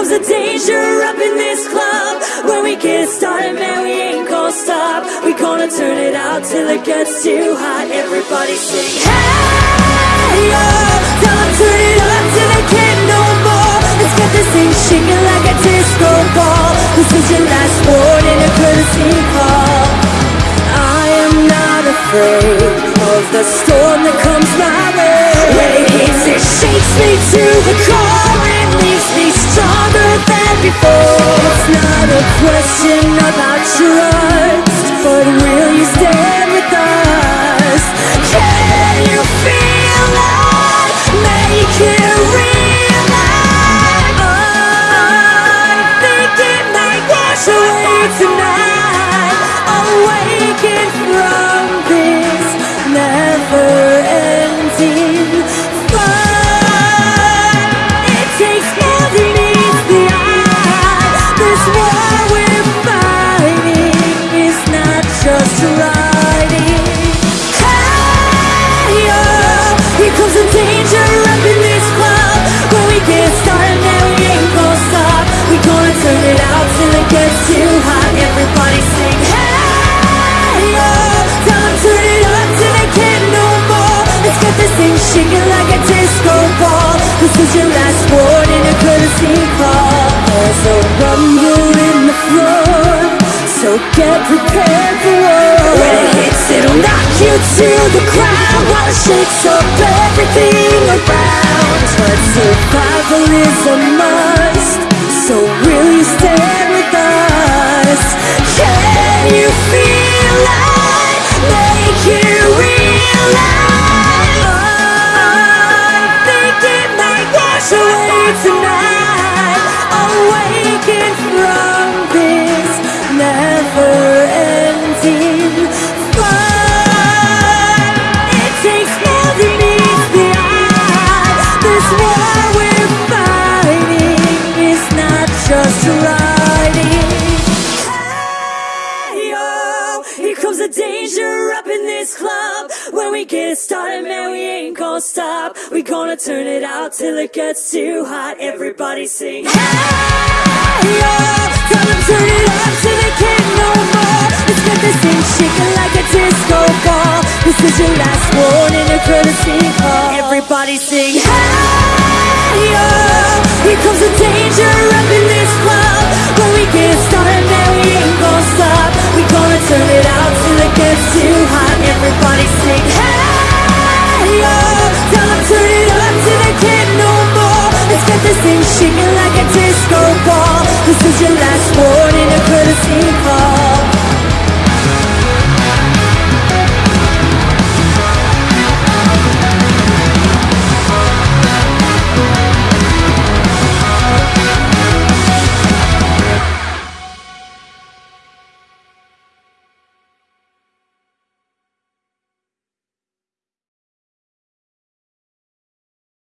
comes the danger up in this club. When we get started, man, we ain't gonna stop. We gonna turn it out till it gets too hot. Everybody sing, hey, yo. Tell 'em turn it up till they can't no more. Let's get this thing shaking like a disco ball. This is your last warning, a courtesy call. I am not afraid of the storm before. It's not a question about trust, shaking like a disco ball. This is your last warning, a courtesy call. There's a rumble in the floor, so get prepared for war. When it hits, it'll knock you to the ground while it shakes up everything around. But survival is a must, danger up in this club. When we get started, man, we ain't gonna stop. We gonna turn it out till it gets too hot. Everybody sing, hey, tell 'em turn it up till they can't no more. Let's get this thing shaking like a disco ball. This is your last warning, a courtesy call. Everybody sing, hey, yo, here comes the danger up in this club. When we get started, She